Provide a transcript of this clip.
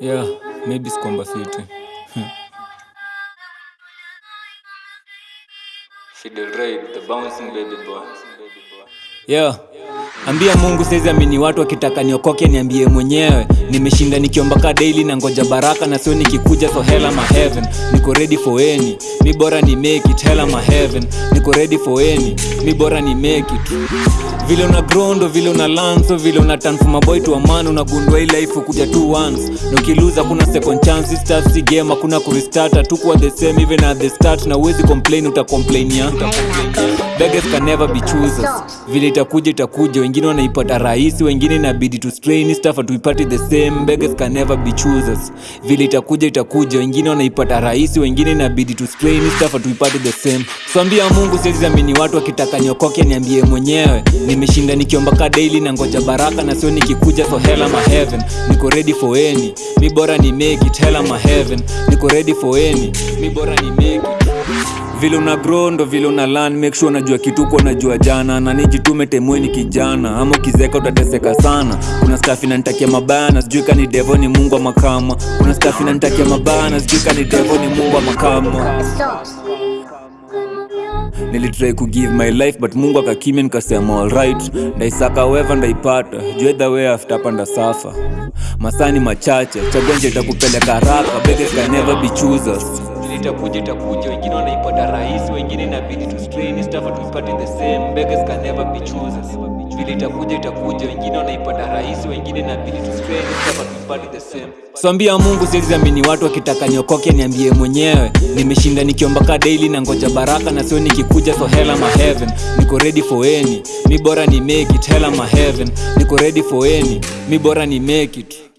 Yeah, maybe sikwamba fiti. Fidel Ray, the bouncing baby boy. Yeah. Ambia Mungu saizi amini watu wakitaka niokoke niambie mwenyewe. Nimeshinda nikiomba ka daily na ngoja baraka na sio nikikuja so hell ma heaven. Niko ready for any. Mi bora ni make it hell ma heaven. Niko ready for any. Mi bora ni make it. Vile una grondo, vile una lanso, vile una transform boy to a man unagundua hii life kuja tu once. Na ukiluza kuna second chance start si game hakuna kurestart. Tukuwa the same even at the start na uwezi complain uta complain ya beggars can never be choosers. Vile itakuja itakuja. Wengine wanaipata rahisi wengine inabidi tu strain stuff party the same. Beggars can never be choosers. Vile itakuja itakuja. Wengine wanaipata rahisi wengine inabidi tu strain stuff party the same. Swambia mungu siwezi amini watu wakitaka niokoke niambie mwenyewe. Nimeshinda nikiomba ka daily na ngoja baraka na sio nikikuja so hell my heaven. Niko ready for any. Mi bora ni make it hell my heaven. Niko ready for any. Mi bora ni make it vile una grow ndo vile una learn. Make sure unajua kitu uko unajua jana. Na nijitume temweni kijana. Ama ukizeka utateseka sana. Kuna staff inanitakia mabaya na sijui kani devo ni mungu wa makama kuna staff inanitakia mabaya na sijui kani devo ni mungu wa makama nilitrai kugive my life but mungu akakimya nikasema alright ndaisaka weva ndaipata. Jue the way after hapa ndasafa. Masani machache chagonje nje itakupeleka haraka. Beggars can never be choosers itakuja itakuja wengine wanaipata rahisi wengine inabidi tu strain stuff hatuipati the same. Beggars can never be choosers vile itakuja itakuja wengine wanaipata rahisi wengine inabidi tu strain stuff hatuipati the same. Swambia mungu siwezi amini watu wakitaka niokoke niambie mwenyewe. Nimeshinda nikiomba ka daily na ngoja baraka na sio nikikuja so hell ma heaven. Niko ready for any. Mi bora ni make it hell ma heaven. Niko ready for any. Mi bora ni make it